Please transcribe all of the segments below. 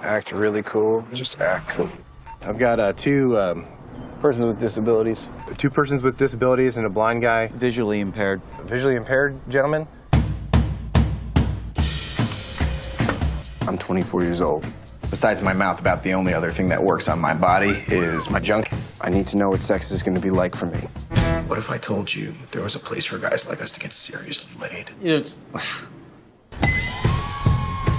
act really cool. Just act cool. I've got uh, two um, Persons with disabilities. two persons with disabilities and a blind guy. Visually impaired. Visually impaired gentleman. I'm 24 years old. Besides my mouth, about the only other thing that works on my body is my junk. I need to know what sex is going to be like for me. What if I told you there was a place for guys like us to get seriously laid? It's,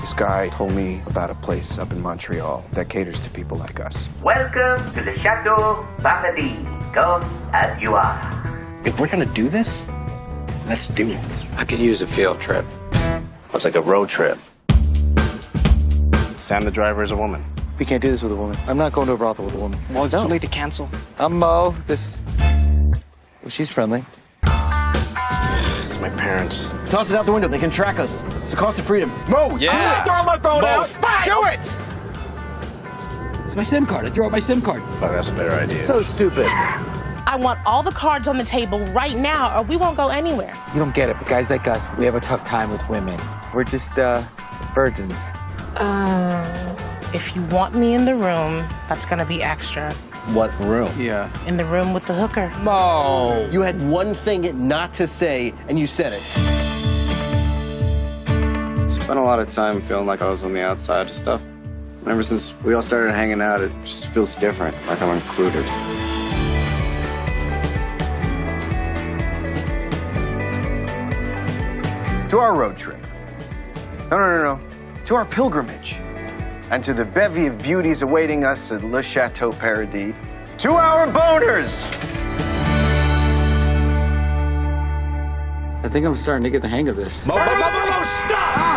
This guy told me about a place up in Montreal that caters to people like us. Welcome to the Chateau Paradis. Come as you are. If we're gonna do this, let's do it. I could use a field trip. It's like a road trip. Sam the driver is a woman. we can't do this with a woman. I'm not going to a brothel with a woman. Well, it's No. too late to cancel. I'm Mo. This. Well, she's friendly. It's my parents. Toss it out the window. They can track us. It's the cost of freedom. Mo, Yeah. Throw my phone out. Do it! It's my SIM card. I threw out my SIM card. Oh, that's a better idea. So stupid. I want all the cards on the table right now, or we won't go anywhere. You don't get it, but guys like us, we have a tough time with women. We're just, uh, virgins. Um, if you want me in the room, that's gonna be extra. What room? Yeah. In the room with the hooker. Mo. You had one thing not to say, and you said it. Spent a lot of time feeling like I was on the outside of stuff. And ever since we all started hanging out, it just feels different, like I'm included. To our road trip. No, no, no, no. To our pilgrimage. And to the bevy of beauties awaiting us at Le Chateau Paradis. To our boners! I think I'm starting to get the hang of this. Mo, Mo, Mo, Mo, Mo, stop!